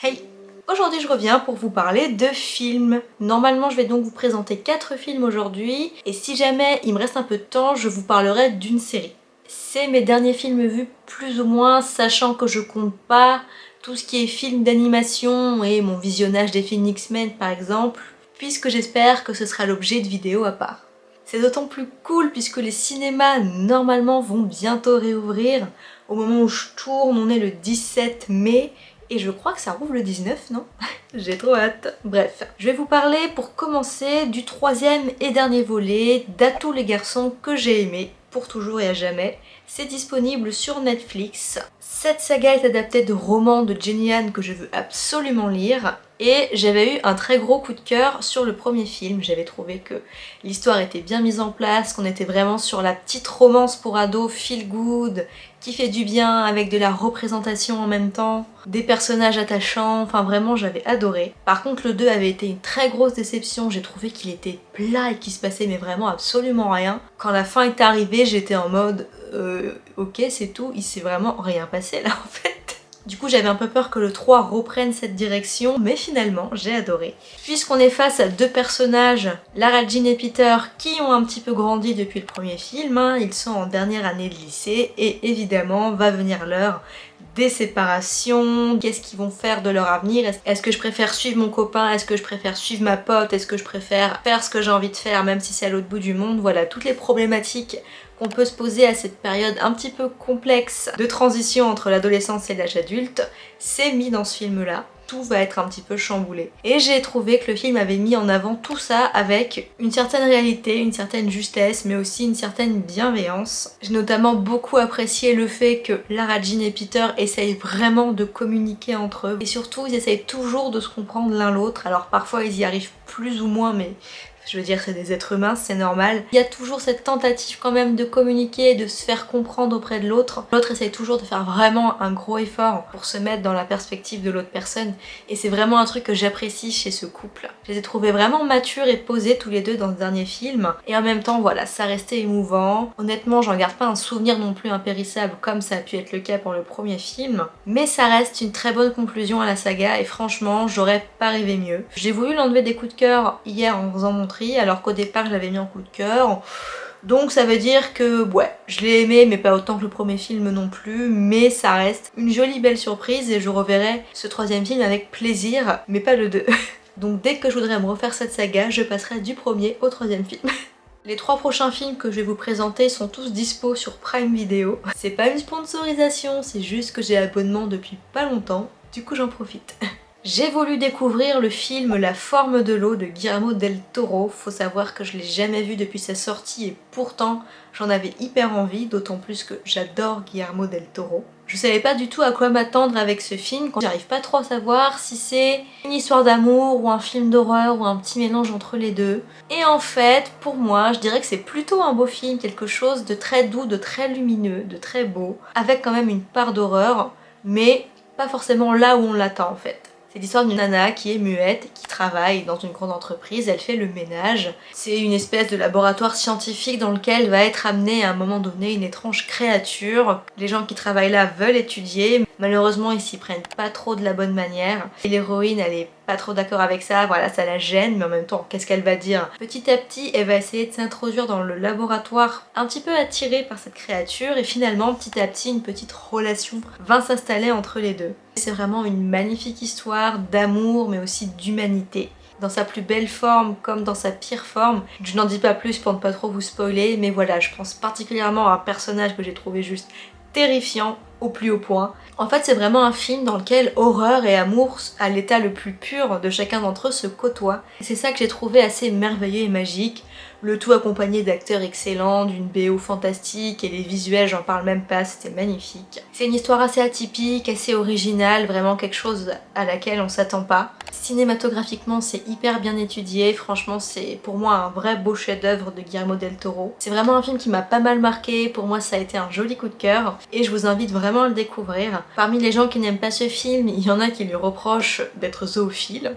Hey Aujourd'hui je reviens pour vous parler de films. Normalement je vais donc vous présenter 4 films aujourd'hui et si jamais il me reste un peu de temps je vous parlerai d'une série. C'est mes derniers films vus plus ou moins sachant que je compte pas tout ce qui est film d'animation et mon visionnage des films X-Men par exemple puisque j'espère que ce sera l'objet de vidéos à part. C'est d'autant plus cool puisque les cinémas normalement vont bientôt réouvrir. Au moment où je tourne, on est le 17 mai et je crois que ça rouvre le 19, non J'ai trop hâte. Bref, je vais vous parler pour commencer du troisième et dernier volet d'Atout les garçons que j'ai aimé pour toujours et à jamais. C'est disponible sur Netflix. Cette saga est adaptée de romans de Jenny Han que je veux absolument lire et j'avais eu un très gros coup de cœur sur le premier film. J'avais trouvé que l'histoire était bien mise en place, qu'on était vraiment sur la petite romance pour ados feel good, qui fait du bien avec de la représentation en même temps, des personnages attachants, enfin vraiment j'avais adoré. Par contre le 2 avait été une très grosse déception, j'ai trouvé qu'il était plat et qu'il se passait mais vraiment absolument rien. Quand la fin est arrivée j'étais en mode euh, ok c'est tout, il s'est vraiment rien passé là en fait. Du coup j'avais un peu peur que le 3 reprenne cette direction, mais finalement j'ai adoré. Puisqu'on est face à deux personnages, Lara Jean et Peter, qui ont un petit peu grandi depuis le premier film, hein. ils sont en dernière année de lycée, et évidemment va venir l'heure des séparations, qu'est-ce qu'ils vont faire de leur avenir, est-ce que je préfère suivre mon copain, est-ce que je préfère suivre ma pote, est-ce que je préfère faire ce que j'ai envie de faire même si c'est à l'autre bout du monde, voilà toutes les problématiques qu'on peut se poser à cette période un petit peu complexe de transition entre l'adolescence et l'âge adulte, c'est mis dans ce film-là tout va être un petit peu chamboulé. Et j'ai trouvé que le film avait mis en avant tout ça avec une certaine réalité, une certaine justesse, mais aussi une certaine bienveillance. J'ai notamment beaucoup apprécié le fait que Lara Jean et Peter essayent vraiment de communiquer entre eux. Et surtout, ils essayent toujours de se comprendre l'un l'autre. Alors parfois, ils y arrivent plus ou moins, mais je veux dire c'est des êtres humains, c'est normal. Il y a toujours cette tentative quand même de communiquer, de se faire comprendre auprès de l'autre. L'autre essaye toujours de faire vraiment un gros effort pour se mettre dans la perspective de l'autre personne et c'est vraiment un truc que j'apprécie chez ce couple. Je les ai trouvés vraiment matures et posés tous les deux dans ce dernier film et en même temps voilà, ça restait émouvant. Honnêtement j'en garde pas un souvenir non plus impérissable comme ça a pu être le cas pour le premier film mais ça reste une très bonne conclusion à la saga et franchement j'aurais pas rêvé mieux. J'ai voulu l'enlever des coups de cœur hier en faisant alors qu'au départ je l'avais mis en coup de cœur. Donc ça veut dire que ouais, je l'ai aimé mais pas autant que le premier film non plus, mais ça reste une jolie belle surprise et je reverrai ce troisième film avec plaisir, mais pas le 2. Donc dès que je voudrais me refaire cette saga, je passerai du premier au troisième film. Les trois prochains films que je vais vous présenter sont tous dispo sur Prime Video. C'est pas une sponsorisation, c'est juste que j'ai abonnement depuis pas longtemps, du coup j'en profite. J'ai voulu découvrir le film La forme de l'eau de Guillermo del Toro. Faut savoir que je l'ai jamais vu depuis sa sortie et pourtant j'en avais hyper envie, d'autant plus que j'adore Guillermo del Toro. Je savais pas du tout à quoi m'attendre avec ce film, j'arrive pas trop à savoir si c'est une histoire d'amour ou un film d'horreur ou un petit mélange entre les deux. Et en fait, pour moi, je dirais que c'est plutôt un beau film, quelque chose de très doux, de très lumineux, de très beau, avec quand même une part d'horreur, mais pas forcément là où on l'attend en fait. C'est l'histoire d'une nana qui est muette, qui travaille dans une grande entreprise, elle fait le ménage. C'est une espèce de laboratoire scientifique dans lequel va être amenée à un moment donné une étrange créature. Les gens qui travaillent là veulent étudier, malheureusement ils s'y prennent pas trop de la bonne manière. Et l'héroïne elle est pas trop d'accord avec ça, voilà ça la gêne mais en même temps qu'est-ce qu'elle va dire? Petit à petit elle va essayer de s'introduire dans le laboratoire un petit peu attirée par cette créature et finalement petit à petit une petite relation va s'installer entre les deux. C'est vraiment une magnifique histoire d'amour mais aussi d'humanité dans sa plus belle forme comme dans sa pire forme. Je n'en dis pas plus pour ne pas trop vous spoiler, mais voilà, je pense particulièrement à un personnage que j'ai trouvé juste terrifiant au plus haut point. En fait c'est vraiment un film dans lequel horreur et amour à l'état le plus pur de chacun d'entre eux se côtoient. C'est ça que j'ai trouvé assez merveilleux et magique le tout accompagné d'acteurs excellents, d'une BO fantastique et les visuels j'en parle même pas, c'était magnifique. C'est une histoire assez atypique, assez originale, vraiment quelque chose à laquelle on s'attend pas. Cinématographiquement c'est hyper bien étudié, franchement c'est pour moi un vrai beau chef d'œuvre de Guillermo del Toro. C'est vraiment un film qui m'a pas mal marqué, pour moi ça a été un joli coup de cœur et je vous invite vraiment à le découvrir. Parmi les gens qui n'aiment pas ce film, il y en a qui lui reprochent d'être zoophile.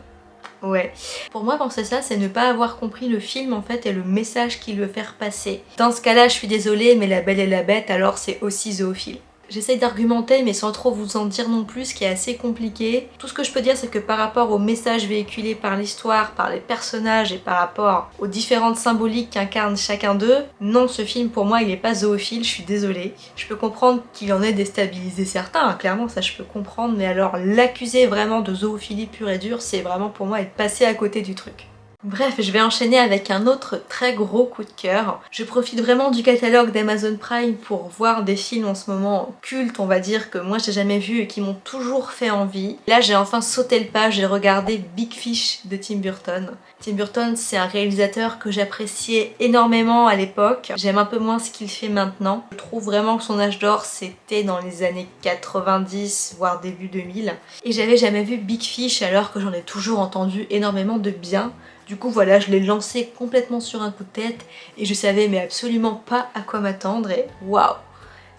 Ouais. Pour moi, penser ça, c'est ne pas avoir compris le film en fait et le message qu'il veut faire passer. Dans ce cas-là, je suis désolée, mais La Belle et la Bête, alors c'est aussi zoophile. J'essaye d'argumenter mais sans trop vous en dire non plus, ce qui est assez compliqué. Tout ce que je peux dire c'est que par rapport au message véhiculé par l'histoire, par les personnages et par rapport aux différentes symboliques qu'incarne chacun d'eux, non ce film pour moi il est pas zoophile, je suis désolée. Je peux comprendre qu'il en ait déstabilisé certains, hein, clairement ça je peux comprendre, mais alors l'accuser vraiment de zoophilie pure et dure, c'est vraiment pour moi être passé à côté du truc. Bref, je vais enchaîner avec un autre très gros coup de cœur. Je profite vraiment du catalogue d'Amazon Prime pour voir des films en ce moment cultes, on va dire, que moi j'ai jamais vu et qui m'ont toujours fait envie. Là, j'ai enfin sauté le pas, j'ai regardé Big Fish de Tim Burton. Tim Burton, c'est un réalisateur que j'appréciais énormément à l'époque. J'aime un peu moins ce qu'il fait maintenant. Je trouve vraiment que son âge d'or, c'était dans les années 90, voire début 2000. Et j'avais jamais vu Big Fish alors que j'en ai toujours entendu énormément de bien. Du coup voilà, je l'ai lancé complètement sur un coup de tête et je savais mais absolument pas à quoi m'attendre et waouh.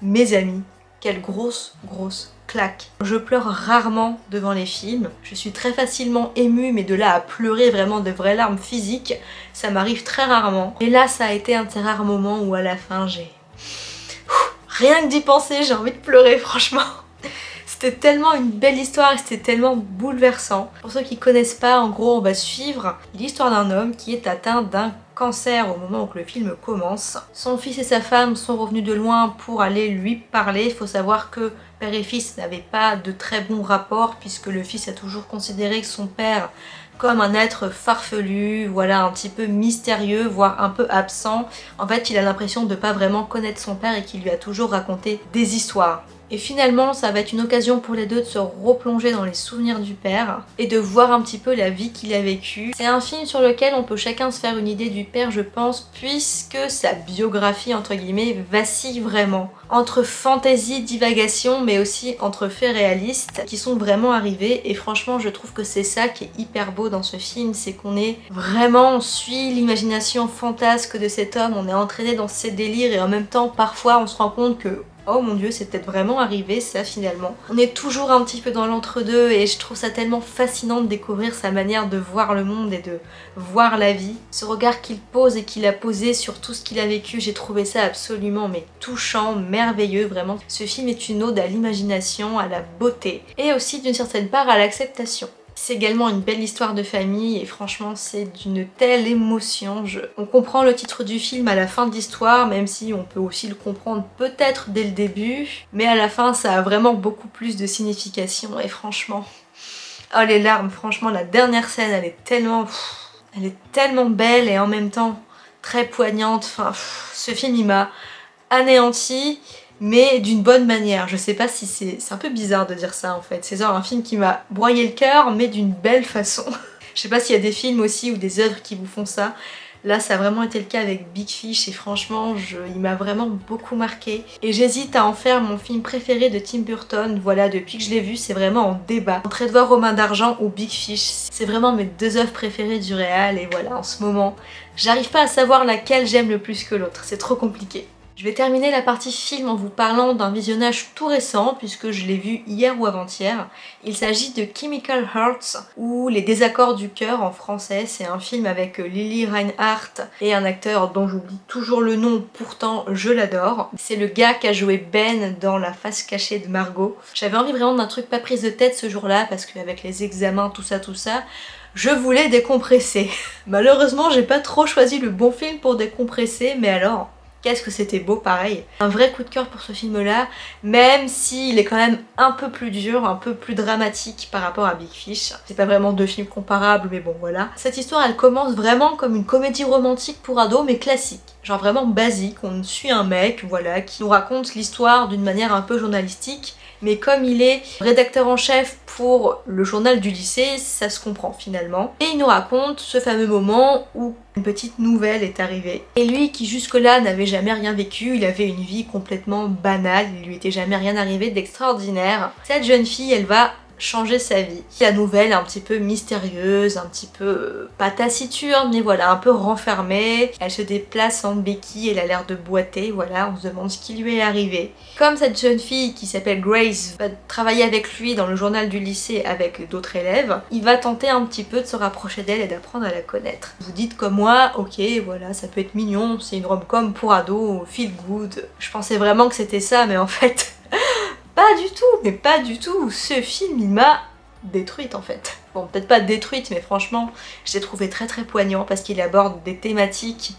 Mes amis, quelle grosse grosse claque. Je pleure rarement devant les films, je suis très facilement émue mais de là à pleurer vraiment de vraies larmes physiques, ça m'arrive très rarement. Et là ça a été un de ces rares où à la fin j'ai... Rien que d'y penser, j'ai envie de pleurer franchement c'était tellement une belle histoire et c'était tellement bouleversant. Pour ceux qui connaissent pas, en gros, on va suivre l'histoire d'un homme qui est atteint d'un cancer au moment où le film commence. Son fils et sa femme sont revenus de loin pour aller lui parler. Il faut savoir que père et fils n'avaient pas de très bons rapports puisque le fils a toujours considéré son père comme un être farfelu, voilà, un petit peu mystérieux, voire un peu absent. En fait, il a l'impression de pas vraiment connaître son père et qu'il lui a toujours raconté des histoires. Et finalement, ça va être une occasion pour les deux de se replonger dans les souvenirs du père et de voir un petit peu la vie qu'il a vécue. C'est un film sur lequel on peut chacun se faire une idée du père, je pense, puisque sa biographie, entre guillemets, vacille vraiment. Entre fantaisie, divagation, mais aussi entre faits réalistes qui sont vraiment arrivés. Et franchement, je trouve que c'est ça qui est hyper beau dans ce film, c'est qu'on est vraiment, on suit l'imagination fantasque de cet homme, on est entraîné dans ses délires et en même temps, parfois, on se rend compte que oh mon dieu c'est peut-être vraiment arrivé ça finalement. On est toujours un petit peu dans l'entre-deux et je trouve ça tellement fascinant de découvrir sa manière de voir le monde et de voir la vie. Ce regard qu'il pose et qu'il a posé sur tout ce qu'il a vécu, j'ai trouvé ça absolument mais touchant, merveilleux vraiment. Ce film est une ode à l'imagination, à la beauté et aussi d'une certaine part à l'acceptation. C'est également une belle histoire de famille et franchement c'est d'une telle émotion. On comprend le titre du film à la fin de l'histoire, même si on peut aussi le comprendre peut-être dès le début. Mais à la fin ça a vraiment beaucoup plus de signification et franchement... Oh les larmes, franchement la dernière scène elle est tellement... Elle est tellement belle et en même temps très poignante. Enfin, ce film il m'a anéanti mais d'une bonne manière. Je sais pas si c'est... C'est un peu bizarre de dire ça en fait. C'est genre un film qui m'a broyé le cœur, mais d'une belle façon. Je sais pas s'il y a des films aussi ou des œuvres qui vous font ça. Là, ça a vraiment été le cas avec Big Fish et franchement, je, il m'a vraiment beaucoup marqué. Et j'hésite à en faire mon film préféré de Tim Burton. Voilà, depuis que je l'ai vu, c'est vraiment en débat. Entre Edouard Romain d'Argent ou Big Fish, c'est vraiment mes deux œuvres préférées du réal. Et voilà, en ce moment, j'arrive pas à savoir laquelle j'aime le plus que l'autre. C'est trop compliqué. Je vais terminer la partie film en vous parlant d'un visionnage tout récent puisque je l'ai vu hier ou avant-hier. Il s'agit de Chemical Hearts ou Les désaccords du cœur en français. C'est un film avec Lily Reinhardt et un acteur dont j'oublie toujours le nom, pourtant je l'adore. C'est le gars qui a joué Ben dans La face cachée de Margot. J'avais envie vraiment d'un truc pas prise de tête ce jour-là parce qu'avec les examens, tout ça, tout ça, je voulais décompresser. Malheureusement, j'ai pas trop choisi le bon film pour décompresser, mais alors, Qu'est-ce que c'était beau pareil. Un vrai coup de cœur pour ce film là, même s'il est quand même un peu plus dur, un peu plus dramatique par rapport à Big Fish. C'est pas vraiment deux films comparables mais bon voilà. Cette histoire elle commence vraiment comme une comédie romantique pour ados mais classique. Genre vraiment basique, on suit un mec voilà qui nous raconte l'histoire d'une manière un peu journalistique mais comme il est rédacteur en chef pour le journal du lycée, ça se comprend finalement. Et il nous raconte ce fameux moment où une petite nouvelle est arrivée. Et lui qui jusque-là n'avait jamais rien vécu, il avait une vie complètement banale, il lui était jamais rien arrivé d'extraordinaire. Cette jeune fille, elle va changer sa vie. La nouvelle est un petit peu mystérieuse, un petit peu euh, pas taciturne, mais voilà, un peu renfermée. Elle se déplace en béquille, elle a l'air de boiter, voilà, on se demande ce qui lui est arrivé. Comme cette jeune fille qui s'appelle Grace va travailler avec lui dans le journal du lycée avec d'autres élèves, il va tenter un petit peu de se rapprocher d'elle et d'apprendre à la connaître. Vous dites comme moi, ok, voilà, ça peut être mignon, c'est une rom-com pour ados, feel good. Je pensais vraiment que c'était ça, mais en fait... Pas du tout, mais pas du tout. Ce film, il m'a détruite en fait. Bon, peut-être pas détruite, mais franchement, je l'ai trouvé très très poignant parce qu'il aborde des thématiques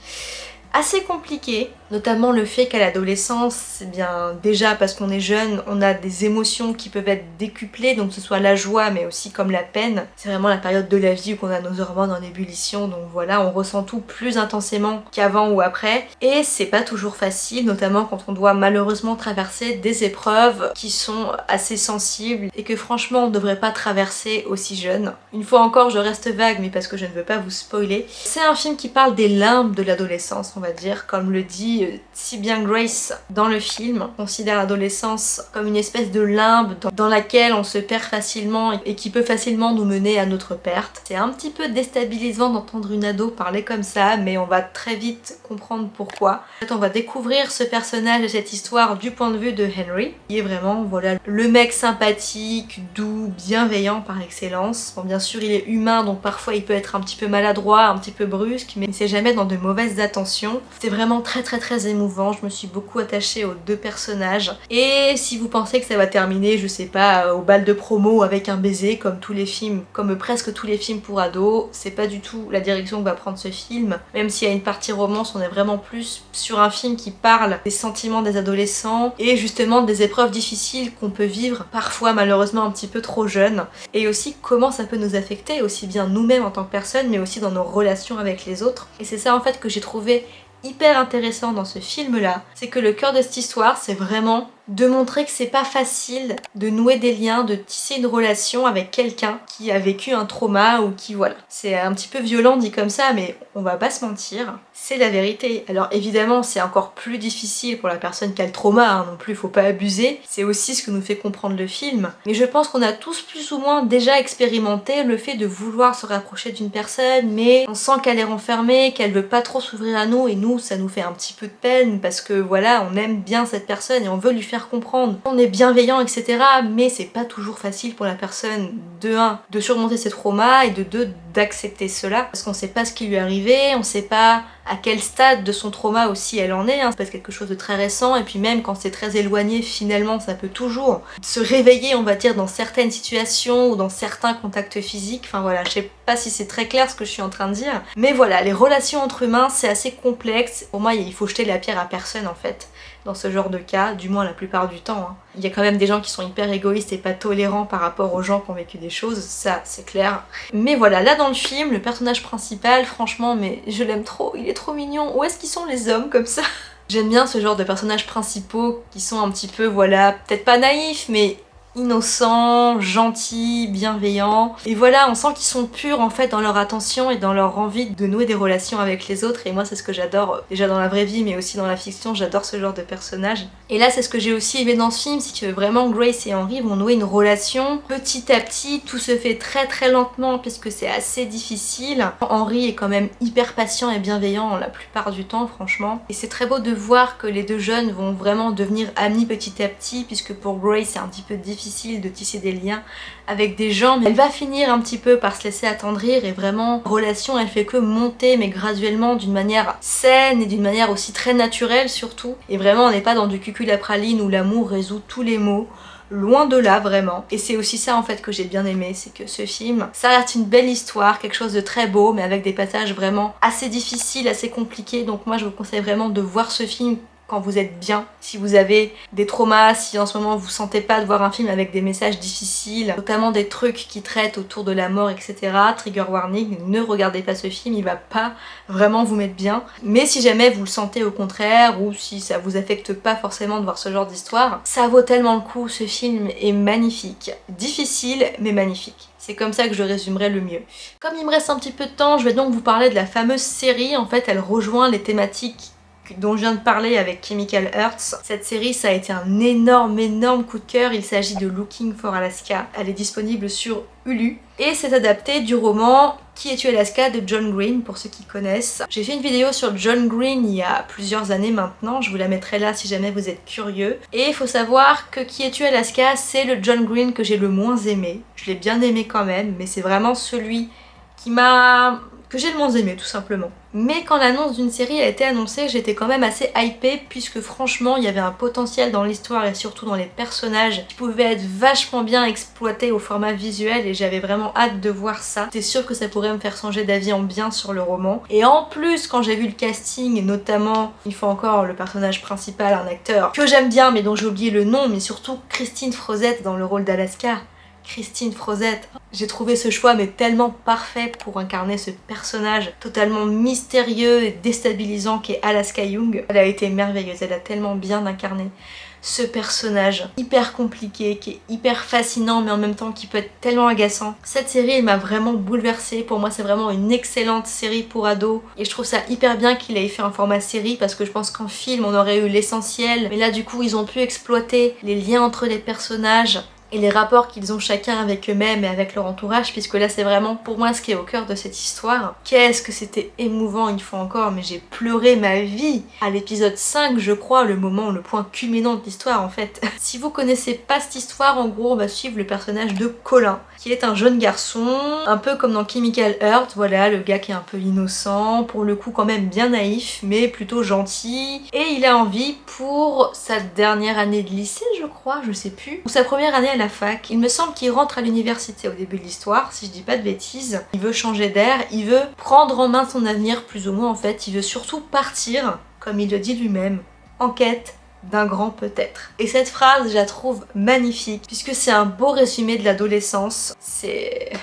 assez compliquées, notamment le fait qu'à l'adolescence, c'est bien déjà parce qu'on est jeune, on a des émotions qui peuvent être décuplées, donc ce soit la joie mais aussi comme la peine. C'est vraiment la période de la vie où on a nos hormones en ébullition, donc voilà, on ressent tout plus intensément qu'avant ou après. Et c'est pas toujours facile, notamment quand on doit malheureusement traverser des épreuves qui sont assez sensibles et que franchement on devrait pas traverser aussi jeune. Une fois encore, je reste vague, mais parce que je ne veux pas vous spoiler. C'est un film qui parle des limbes de l'adolescence, va dire, comme le dit si bien Grace dans le film considère l'adolescence comme une espèce de limbe dans laquelle on se perd facilement et qui peut facilement nous mener à notre perte. C'est un petit peu déstabilisant d'entendre une ado parler comme ça, mais on va très vite comprendre pourquoi. En fait, on va découvrir ce personnage et cette histoire du point de vue de Henry, qui est vraiment voilà le mec sympathique, doux, bienveillant par excellence. Bon, bien sûr, il est humain, donc parfois il peut être un petit peu maladroit, un petit peu brusque, mais c'est jamais dans de mauvaises attentions. C'est vraiment très très très émouvant, je me suis beaucoup attachée aux deux personnages. Et si vous pensez que ça va terminer, je sais pas, au bal de promo avec un baiser, comme tous les films, comme presque tous les films pour ados, c'est pas du tout la direction que va prendre ce film. Même s'il y a une partie romance, on est vraiment plus sur un film qui parle des sentiments des adolescents et justement des épreuves difficiles qu'on peut vivre, parfois malheureusement un petit peu trop jeune. Et aussi comment ça peut nous affecter, aussi bien nous-mêmes en tant que personne, mais aussi dans nos relations avec les autres. Et c'est ça en fait que j'ai trouvé hyper intéressant dans ce film là, c'est que le cœur de cette histoire c'est vraiment de montrer que c'est pas facile de nouer des liens, de tisser une relation avec quelqu'un qui a vécu un trauma ou qui voilà. C'est un petit peu violent dit comme ça mais on va pas se mentir, c'est la vérité. Alors évidemment c'est encore plus difficile pour la personne qui a le trauma hein, non plus, faut pas abuser, c'est aussi ce que nous fait comprendre le film. Mais je pense qu'on a tous plus ou moins déjà expérimenté le fait de vouloir se rapprocher d'une personne mais on sent qu'elle est renfermée, qu'elle veut pas trop s'ouvrir à nous et nous ça nous fait un petit peu de peine parce que voilà on aime bien cette personne et on veut lui faire comprendre. On est bienveillant, etc. Mais c'est pas toujours facile pour la personne, de 1, de surmonter ses traumas et de 2, d'accepter cela. Parce qu'on sait pas ce qui lui est arrivé, on sait pas à quel stade de son trauma aussi elle en est. Hein. C'est pas quelque chose de très récent et puis même quand c'est très éloigné, finalement ça peut toujours se réveiller, on va dire, dans certaines situations ou dans certains contacts physiques. Enfin voilà, je sais pas si c'est très clair ce que je suis en train de dire. Mais voilà, les relations entre humains, c'est assez complexe. Pour moi, il faut jeter la pierre à personne en fait dans ce genre de cas, du moins la plupart du temps. Hein. Il y a quand même des gens qui sont hyper égoïstes et pas tolérants par rapport aux gens qui ont vécu des choses, ça c'est clair. Mais voilà, là dans le film, le personnage principal, franchement, mais je l'aime trop, il est trop mignon. Où est-ce qu'ils sont les hommes comme ça? J'aime bien ce genre de personnages principaux qui sont un petit peu, voilà, peut-être pas naïfs, mais innocents, gentils, bienveillants. Et voilà, on sent qu'ils sont purs en fait dans leur attention et dans leur envie de nouer des relations avec les autres. Et moi, c'est ce que j'adore déjà dans la vraie vie, mais aussi dans la fiction. J'adore ce genre de personnages. Et là, c'est ce que j'ai aussi aimé dans ce film, c'est que vraiment Grace et Henry vont nouer une relation petit à petit. Tout se fait très très lentement puisque c'est assez difficile. Henry est quand même hyper patient et bienveillant la plupart du temps, franchement. Et c'est très beau de voir que les deux jeunes vont vraiment devenir amis petit à petit puisque pour Grace, c'est un petit peu difficile de tisser des liens avec des gens, mais elle va finir un petit peu par se laisser attendrir et vraiment, relation, elle fait que monter, mais graduellement, d'une manière saine et d'une manière aussi très naturelle surtout. Et vraiment, on n'est pas dans du cucul à praline où l'amour résout tous les maux. Loin de là vraiment. Et c'est aussi ça en fait que j'ai bien aimé c'est que ce film ça reste une belle histoire quelque chose de très beau mais avec des passages vraiment assez difficiles assez compliqués. Donc moi je vous conseille vraiment de voir ce film quand vous êtes bien, si vous avez des traumas, si en ce moment vous sentez pas de voir un film avec des messages difficiles, notamment des trucs qui traitent autour de la mort, etc. Trigger warning, ne regardez pas ce film, il va pas vraiment vous mettre bien. Mais si jamais vous le sentez au contraire, ou si ça vous affecte pas forcément de voir ce genre d'histoire, ça vaut tellement le coup, ce film est magnifique. Difficile, mais magnifique. C'est comme ça que je résumerai le mieux. Comme il me reste un petit peu de temps, je vais donc vous parler de la fameuse série. En fait, elle rejoint les thématiques dont je viens de parler avec Chemical Hearts. Cette série, ça a été un énorme, énorme coup de cœur. Il s'agit de Looking for Alaska. Elle est disponible sur Hulu. Et c'est adapté du roman Qui es-tu Alaska de John Green, pour ceux qui connaissent. J'ai fait une vidéo sur John Green il y a plusieurs années maintenant, je vous la mettrai là si jamais vous êtes curieux. Et il faut savoir que Qui es-tu Alaska, c'est le John Green que j'ai le moins aimé. Je l'ai bien aimé quand même, mais c'est vraiment celui qui m'a que j'ai le moins aimé tout simplement. Mais quand l'annonce d'une série a été annoncée, j'étais quand même assez hypée puisque franchement il y avait un potentiel dans l'histoire et surtout dans les personnages qui pouvaient être vachement bien exploités au format visuel et j'avais vraiment hâte de voir ça. J'étais sûre que ça pourrait me faire changer d'avis en bien sur le roman. Et en plus quand j'ai vu le casting notamment, il faut encore le personnage principal, un acteur que j'aime bien mais dont j'ai oublié le nom, mais surtout Christine Frozette dans le rôle d'Alaska. Christine Frozette. J'ai trouvé ce choix mais tellement parfait pour incarner ce personnage totalement mystérieux et déstabilisant qu'est Alaska Young. Elle a été merveilleuse, elle a tellement bien incarné ce personnage hyper compliqué, qui est hyper fascinant mais en même temps qui peut être tellement agaçant. Cette série m'a vraiment bouleversée, pour moi c'est vraiment une excellente série pour ados et je trouve ça hyper bien qu'il ait fait un format série parce que je pense qu'en film on aurait eu l'essentiel mais là du coup ils ont pu exploiter les liens entre les personnages et les rapports qu'ils ont chacun avec eux-mêmes et avec leur entourage puisque là c'est vraiment pour moi ce qui est au cœur de cette histoire. Qu'est-ce que c'était émouvant une fois encore mais j'ai pleuré ma vie à l'épisode 5 je crois, le moment, le point culminant de l'histoire en fait. si vous connaissez pas cette histoire en gros on va suivre le personnage de Colin qui est un jeune garçon un peu comme dans Chemical Heart, voilà le gars qui est un peu innocent, pour le coup quand même bien naïf mais plutôt gentil et il a envie pour sa dernière année de lycée je crois, je sais plus, ou sa première année à la Il me semble qu'il rentre à l'université au début de l'histoire, si je dis pas de bêtises. Il veut changer d'air, il veut prendre en main son avenir plus ou moins en fait. Il veut surtout partir, comme il le dit lui-même, en quête d'un grand peut-être. Et cette phrase, je la trouve magnifique, puisque c'est un beau résumé de l'adolescence. C'est...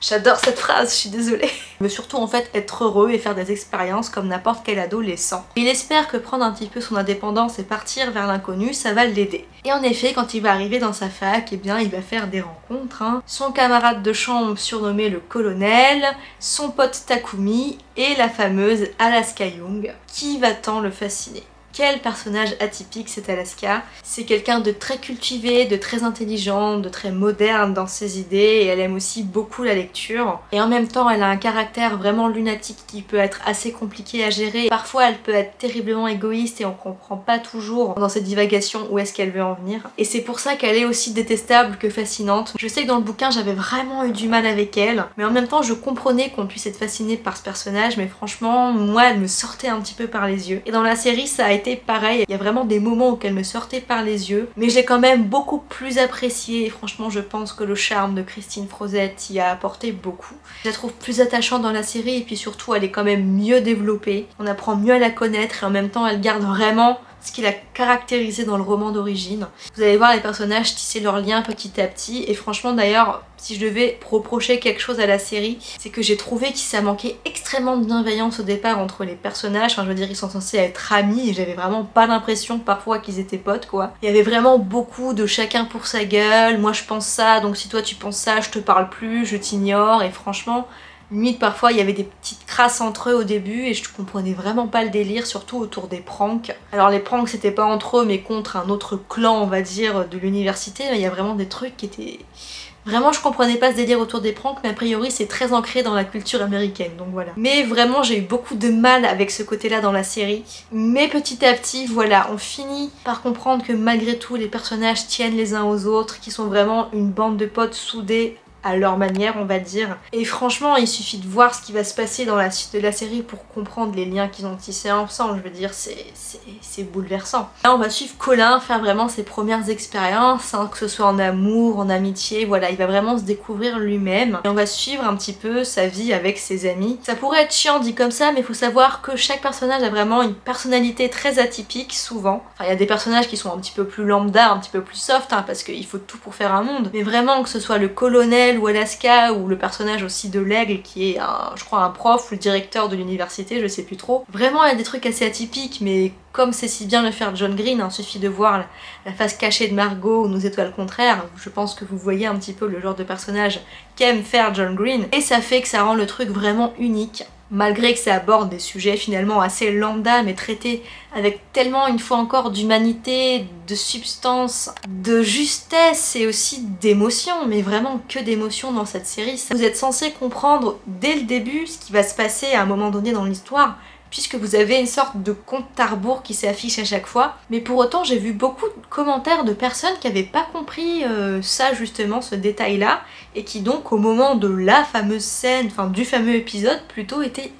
J'adore cette phrase, je suis désolée. Veut surtout en fait être heureux et faire des expériences comme n'importe quel adolescent. Il espère que prendre un petit peu son indépendance et partir vers l'inconnu, ça va l'aider. Et en effet, quand il va arriver dans sa fac, eh bien il va faire des rencontres. Hein. Son camarade de chambre surnommé le colonel, son pote Takumi et la fameuse Alaska Young, qui va tant le fasciner? Quel personnage atypique c'est Alaska. C'est quelqu'un de très cultivé, de très intelligent, de très moderne dans ses idées et elle aime aussi beaucoup la lecture. Et en même temps elle a un caractère vraiment lunatique qui peut être assez compliqué à gérer. Parfois elle peut être terriblement égoïste et on comprend pas toujours dans cette divagation où est-ce qu'elle veut en venir. Et c'est pour ça qu'elle est aussi détestable que fascinante. Je sais que dans le bouquin j'avais vraiment eu du mal avec elle, mais en même temps je comprenais qu'on puisse être fasciné par ce personnage, mais franchement moi elle me sortait un petit peu par les yeux. Et dans la série ça a été pareil, il y a vraiment des moments où elle me sortait par les yeux, mais j'ai quand même beaucoup plus apprécié et franchement je pense que le charme de Christine Frozette y a apporté beaucoup. Je la trouve plus attachante dans la série et puis surtout elle est quand même mieux développée, on apprend mieux à la connaître et en même temps elle garde vraiment ce qu'il a caractérisé dans le roman d'origine. Vous allez voir les personnages tisser leurs liens petit à petit et franchement d'ailleurs si je devais reprocher quelque chose à la série c'est que j'ai trouvé qu'il ça manquait extrêmement de bienveillance au départ entre les personnages, enfin je veux dire ils sont censés être amis et j'avais vraiment pas l'impression parfois qu'ils étaient potes quoi. Il y avait vraiment beaucoup de chacun pour sa gueule, moi je pense ça donc si toi tu penses ça je te parle plus, je t'ignore et franchement Limite parfois il y avait des petites crasses entre eux au début et je comprenais vraiment pas le délire, surtout autour des pranks. Alors les pranks c'était pas entre eux mais contre un autre clan on va dire de l'université, il y a vraiment des trucs qui étaient... Vraiment je comprenais pas ce délire autour des pranks mais a priori c'est très ancré dans la culture américaine donc voilà. Mais vraiment j'ai eu beaucoup de mal avec ce côté là dans la série. Mais petit à petit voilà on finit par comprendre que malgré tout les personnages tiennent les uns aux autres, qui sont vraiment une bande de potes soudés à leur manière on va dire. Et franchement il suffit de voir ce qui va se passer dans la suite de la série pour comprendre les liens qu'ils ont tissés ensemble, je veux dire c'est bouleversant. Là on va suivre Colin faire vraiment ses premières expériences, hein, que ce soit en amour, en amitié, voilà il va vraiment se découvrir lui-même. Et on va suivre un petit peu sa vie avec ses amis. Ça pourrait être chiant dit comme ça mais faut savoir que chaque personnage a vraiment une personnalité très atypique souvent. Enfin il y a des personnages qui sont un petit peu plus lambda, un petit peu plus soft hein, parce qu'il faut tout pour faire un monde. Mais vraiment que ce soit le colonel ou Alaska ou le personnage aussi de l'aigle qui est je crois un prof ou le directeur de l'université, je sais plus trop. Vraiment il y a des trucs assez atypiques mais comme c'est si bien le faire John Green, il hein, suffit de voir la, face cachée de Margot ou Nos étoiles contraires, je pense que vous voyez un petit peu le genre de personnage qu'aime faire John Green et ça fait que ça rend le truc vraiment unique malgré que ça aborde des sujets finalement assez lambda mais traités avec tellement une fois encore d'humanité, de substance, de justesse et aussi d'émotion, mais vraiment que d'émotion dans cette série. Vous êtes censé comprendre dès le début ce qui va se passer à un moment donné dans l'histoire, puisque vous avez une sorte de compte à qui s'affiche à chaque fois. Mais pour autant, j'ai vu beaucoup de commentaires de personnes qui n'avaient pas compris euh, ça justement, ce détail-là, et qui donc au moment de la fameuse scène, enfin du fameux épisode, plutôt étaient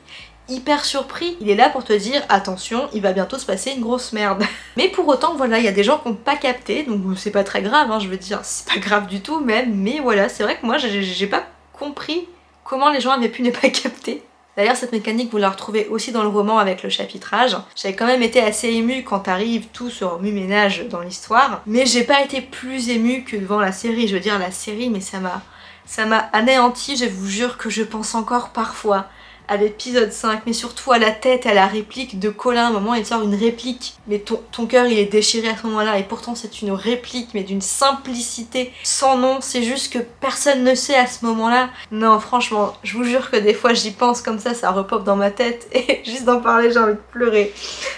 hyper surpris. Il est là pour te dire attention, il va bientôt se passer une grosse merde. Mais pour autant, voilà, il y a des gens qui n'ont pas capté, donc c'est pas très grave, hein, je veux dire, c'est pas grave du tout même, mais voilà, c'est vrai que moi j'ai pas compris comment les gens avaient pu ne pas capter. D'ailleurs cette mécanique vous la retrouvez aussi dans le roman avec le chapitrage. J'avais quand même été assez émue quand arrive tout ce remue-ménage dans l'histoire, mais j'ai pas été plus émue que devant la série. Je veux dire la série mais ça m'a ça m'a anéanti, je vous jure que je pense encore parfois à l'épisode 5, mais surtout à la tête, à la réplique de Colin. À un moment, il sort une réplique, mais ton, ton cœur, il est déchiré à ce moment-là, et pourtant c'est une réplique, mais d'une simplicité sans nom. C'est juste que personne ne sait à ce moment-là. Non, franchement, je vous jure que des fois, j'y pense comme ça, ça repop dans ma tête, et juste d'en parler, j'ai envie de pleurer.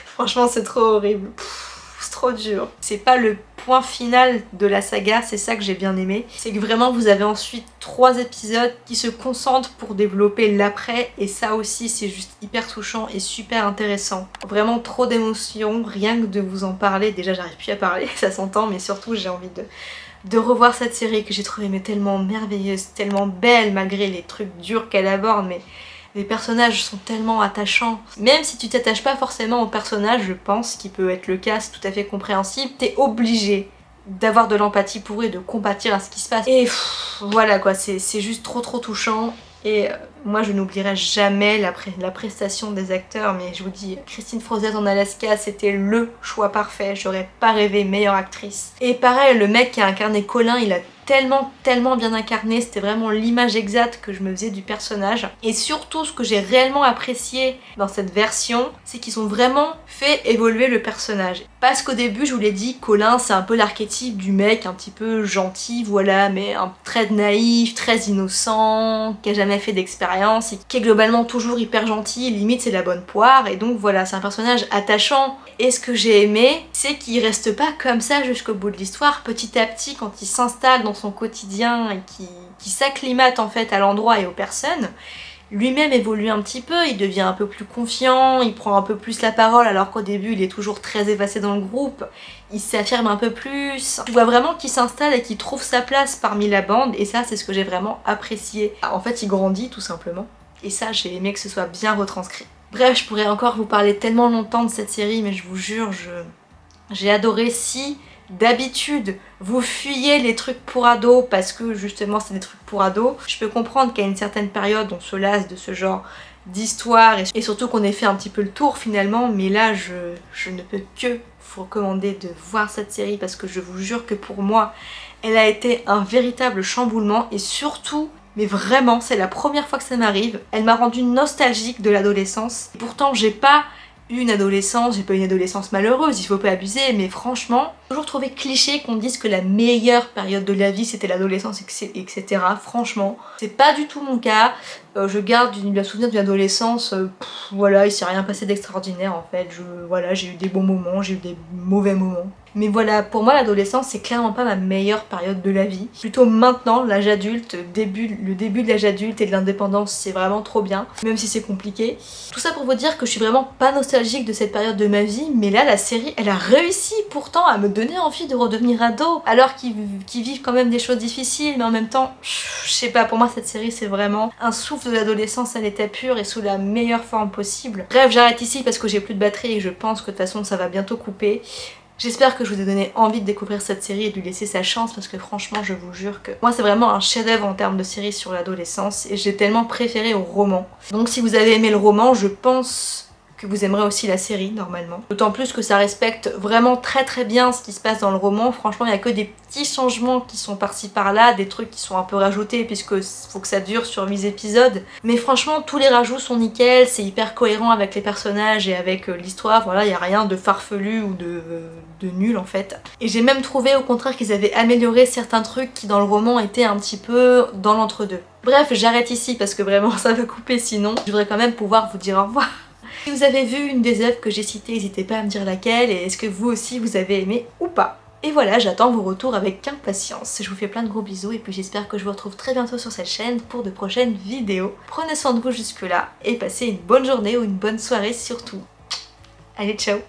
Franchement, c'est trop horrible trop dur. C'est pas le point final de la saga, c'est ça que j'ai bien aimé. C'est que vraiment vous avez ensuite trois épisodes qui se concentrent pour développer l'après et ça aussi c'est juste hyper touchant et super intéressant. Vraiment trop d'émotions, rien que de vous en parler, déjà j'arrive plus à parler, ça s'entend, mais surtout j'ai envie de de revoir cette série que j'ai trouvée mais tellement merveilleuse, tellement belle malgré les trucs durs qu'elle aborde, mais les personnages sont tellement attachants. Même si tu t'attaches pas forcément au personnage, je pense, qui peut être le cas, c'est tout à fait compréhensible, t'es obligé d'avoir de l'empathie pour eux de compatir à ce qui se passe. Et voilà quoi, c'est juste trop trop touchant. Et euh, moi je n'oublierai jamais la, la, prestation des acteurs, mais je vous dis, Christine Frozette en Alaska, c'était LE choix parfait, j'aurais pas rêvé meilleure actrice. Et pareil, le mec qui a incarné Colin, il a tellement tellement bien incarné, c'était vraiment l'image exacte que je me faisais du personnage. Et surtout ce que j'ai réellement apprécié dans cette version, c'est qu'ils ont vraiment fait évoluer le personnage. Parce qu'au début je vous l'ai dit, Colin c'est un peu l'archétype du mec un petit peu gentil, voilà, mais un très naïf, très innocent, qui a jamais fait d'expérience, et qui est globalement toujours hyper gentil, limite c'est la bonne poire, et donc voilà, c'est un personnage attachant. Et ce que j'ai aimé, c'est qu'il reste pas comme ça jusqu'au bout de l'histoire, petit à petit quand il s'installe dans son quotidien et qui, qui s'acclimate en fait à l'endroit et aux personnes, lui-même évolue un petit peu, il devient un peu plus confiant, il prend un peu plus la parole alors qu'au début il est toujours très effacé dans le groupe, il s'affirme un peu plus. Tu vois vraiment qu'il s'installe et qu'il trouve sa place parmi la bande et ça c'est ce que j'ai vraiment apprécié. En fait il grandit tout simplement et ça j'ai aimé que ce soit bien retranscrit. Bref, je pourrais encore vous parler tellement longtemps de cette série mais je vous jure, j'ai adoré. Si d'habitude vous fuyez les trucs pour ados parce que justement c'est des trucs pour ados, je peux comprendre qu'à une certaine période on se lasse de ce genre d'histoire et surtout qu'on ait fait un petit peu le tour finalement. Mais là je ne peux que vous recommander de voir cette série parce que je vous jure que pour moi elle a été un véritable chamboulement et surtout mais vraiment c'est la première fois que ça m'arrive elle m'a rendu nostalgique de l'adolescence pourtant j'ai pas une adolescence, j'ai pas une adolescence malheureuse, il faut pas abuser, mais franchement, toujours trouvé cliché qu'on dise que la meilleure période de la vie c'était l'adolescence, etc. Franchement, c'est pas du tout mon cas. Euh, je garde le souvenir d'une adolescence, euh, voilà, il s'est rien passé d'extraordinaire en fait. Je, voilà, j'ai eu des bons moments, j'ai eu des mauvais moments. Mais voilà, pour moi l'adolescence c'est clairement pas ma meilleure période de la vie. Plutôt maintenant, l'âge adulte, le début de l'âge adulte et de l'indépendance c'est vraiment trop bien, même si c'est compliqué. Tout ça pour vous dire que je suis vraiment pas nostalgique de cette période de ma vie, mais là la série elle a réussi pourtant à me donner envie de redevenir ado, alors qu'ils vivent quand même des choses difficiles, mais en même temps, je sais pas, pour moi cette série c'est vraiment un souffle de l'adolescence à l'état pur et sous la meilleure forme possible. Bref, j'arrête ici parce que j'ai plus de batterie et je pense que de toute façon ça va bientôt couper. J'espère que je vous ai donné envie de découvrir cette série et de lui laisser sa chance parce que franchement je vous jure que moi c'est vraiment un chef d'œuvre en termes de série sur l'adolescence et j'ai tellement préféré au roman. Donc si vous avez aimé le roman, je pense que vous aimerez aussi la série normalement. D'autant plus que ça respecte vraiment très très bien ce qui se passe dans le roman. Franchement, il n'y a que des petits changements qui sont par-ci par-là, des trucs qui sont un peu rajoutés puisque faut que ça dure sur 8 épisodes. Mais franchement, tous les rajouts sont nickel, c'est hyper cohérent avec les personnages et avec euh, l'histoire. Voilà, il n'y a rien de farfelu ou de, de nul en fait. Et j'ai même trouvé au contraire qu'ils avaient amélioré certains trucs qui dans le roman étaient un petit peu dans l'entre-deux. Bref, j'arrête ici parce que vraiment ça va couper sinon. Je voudrais quand même pouvoir vous dire au revoir. Si vous avez vu une des œuvres que j'ai citées, n'hésitez pas à me dire laquelle et est-ce que vous aussi vous avez aimé ou pas. Et voilà, j'attends vos retours avec impatience. Je vous fais plein de gros bisous et puis j'espère que je vous retrouve très bientôt sur cette chaîne pour de prochaines vidéos. Prenez soin de vous jusque là et passez une bonne journée ou une bonne soirée surtout. Allez, ciao